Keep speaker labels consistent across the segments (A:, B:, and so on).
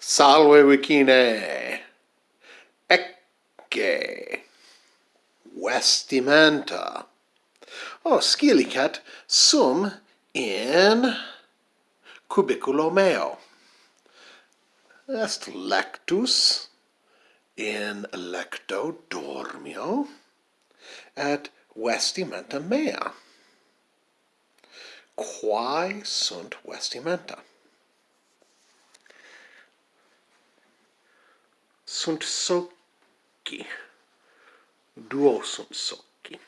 A: Salve vicine! Ecce! Vestimenta! Oh, o scilicat sum in cubiculo meo. Est lectus in lecto dormio et vestimenta mea. Quae sunt vestimenta? sunt socchi. Duo sunt socchi.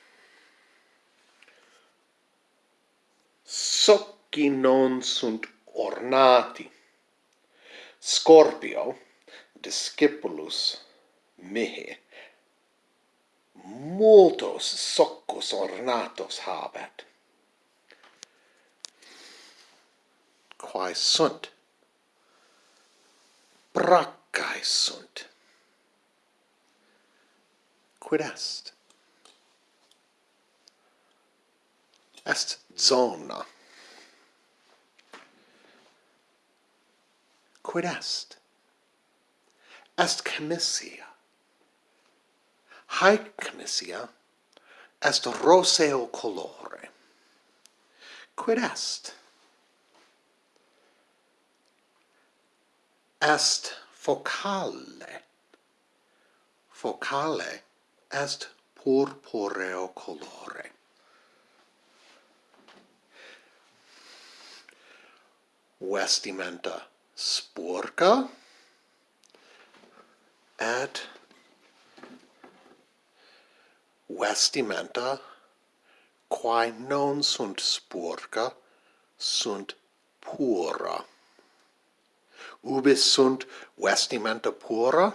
A: Socchi non sunt ornati. Scorpio discipulus mihi multos soccus ornatos habet. Quae sunt? Braccae sunt quid est? Est zona. Quid est? Est Knessia. Haec Knessia est roseo colore. Quid est? Est focale. Focale est purpureo colore. Vestimenta sporca et vestimenta quae non sunt sporca sunt pura. Ubi sunt vestimenta pura?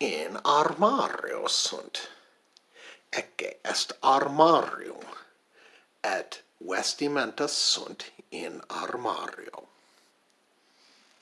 A: in armario sunt. Ecce est armarium, et vestimenta sunt in armario.